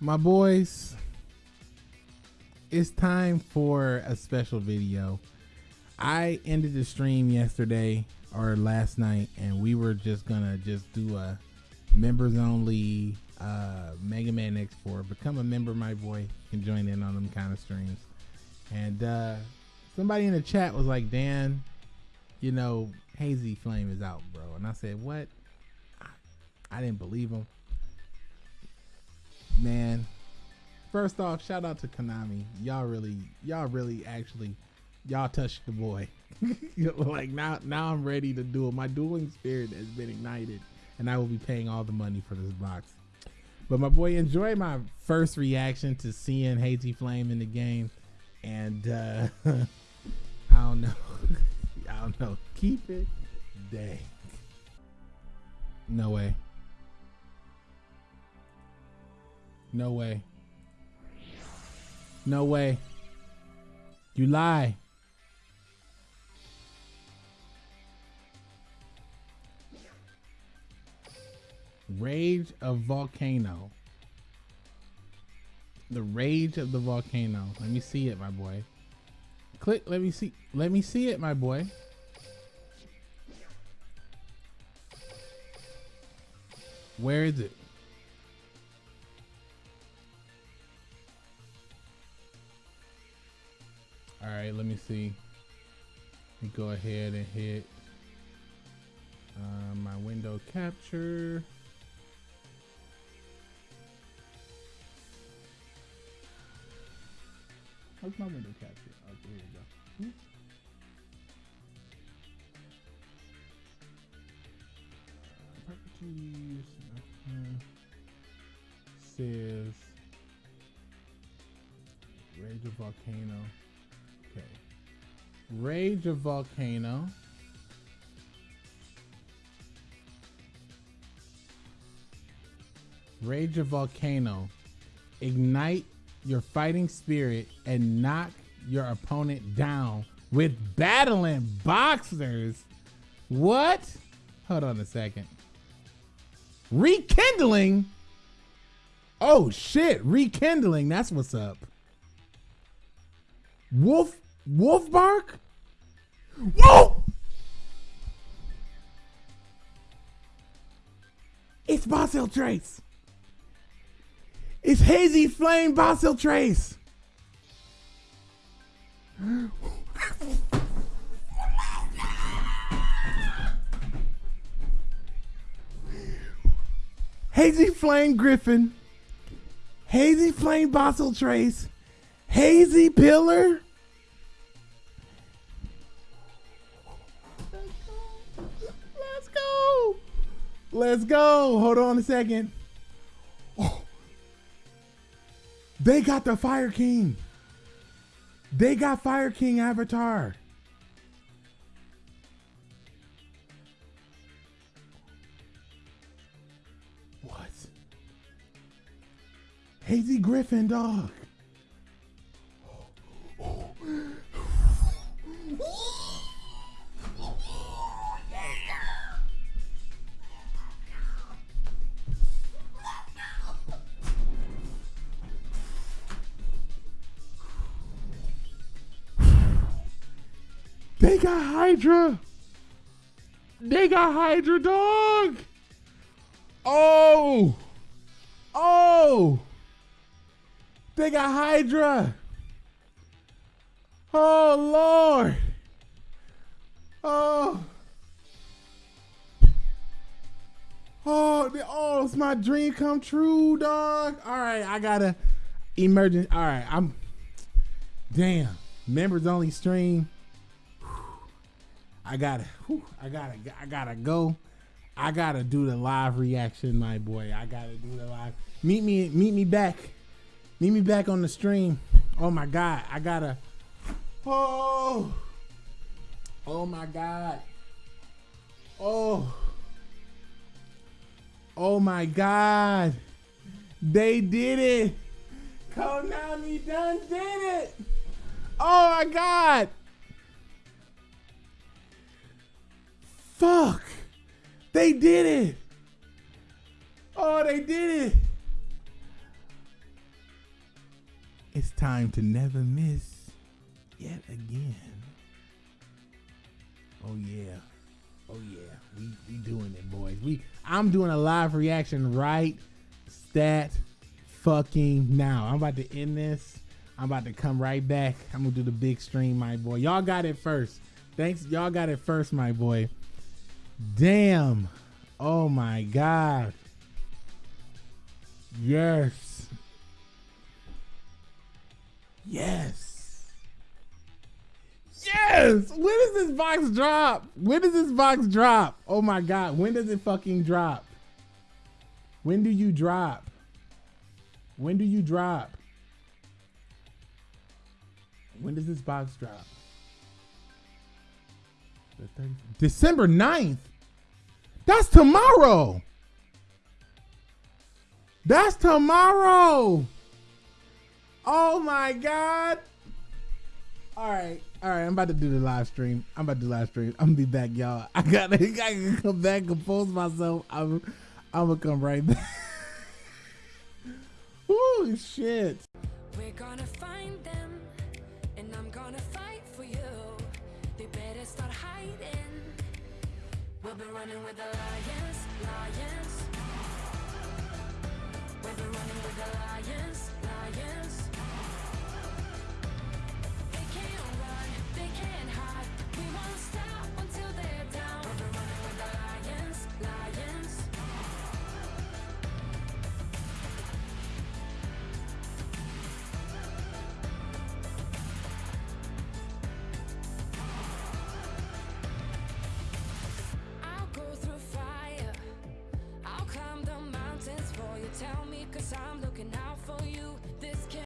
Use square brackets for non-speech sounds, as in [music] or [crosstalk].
my boys, it's time for a special video. I ended the stream yesterday or last night, and we were just gonna just do a members only uh, Mega Man X4. Become a member, my boy. You can join in on them kind of streams. And uh, somebody in the chat was like, Dan, you know, Hazy Flame is out, bro. And I said, what? I, I didn't believe him. Man, first off, shout out to Konami. Y'all really, y'all really actually, y'all touched the boy. [laughs] like now, now I'm ready to it. My dueling spirit has been ignited, and I will be paying all the money for this box. But my boy, enjoy my first reaction to seeing Hazy Flame in the game, and uh, [laughs] I don't know, [laughs] I don't know. Keep it, dang. No way. No way. No way. You lie. Rage of Volcano. The Rage of the Volcano. Let me see it, my boy. Click, let me see. Let me see it, my boy. Where is it? All right, let me see. Let me go ahead and hit uh, my window capture. How's my window capture? Oh, there you go. Hmm. Properties uh, says Rage of Volcano. Rage of Volcano. Rage of Volcano. Ignite your fighting spirit and knock your opponent down with battling boxers. What? Hold on a second. Rekindling? Oh shit, rekindling. That's what's up. Wolf Wolf bark? Whoa! It's Basiltrice. It's Hazy Flame Basiltrice. Hazy Flame Griffin. Hazy Flame Basiltrice. Hazy Pillar. Let's go. Hold on a second. Oh. They got the Fire King. They got Fire King Avatar. What? Hazy Griffin, dog. They got Hydra. They got Hydra, dog. Oh. Oh. They got Hydra. Oh, Lord. Oh. Oh, oh, it's my dream come true, dog. All right, I gotta emergent. All right, I'm. Damn, members only stream. I gotta, whew, I gotta, I gotta go. I gotta do the live reaction, my boy. I gotta do the live. Meet me, meet me back. Meet me back on the stream. Oh my God, I gotta. Oh, oh my God. Oh, oh my God. They did it. Konami done did it. Oh my God. Fuck. They did it. Oh, they did it. It's time to never miss yet again. Oh yeah. Oh yeah. We we doing it, boys. We I'm doing a live reaction right stat fucking now. I'm about to end this. I'm about to come right back. I'm gonna do the big stream, my boy. Y'all got it first. Thanks. Y'all got it first, my boy. Damn. Oh my god. Yes. Yes. Yes. When does this box drop? When does this box drop? Oh my god. When does it fucking drop? When do you drop? When do you drop? When does this box drop? December 9th. That's tomorrow. That's tomorrow. Oh my God. All right. All right. I'm about to do the live stream. I'm about to do live stream. I'm gonna be back, y'all. I gotta, [laughs] I gotta come back, compose myself. I'm, I'm gonna come right back. [laughs] Ooh, shit. We're gonna find them, and I'm gonna fight We'll be running with the lions, lions. We'll be running with the lions, lions.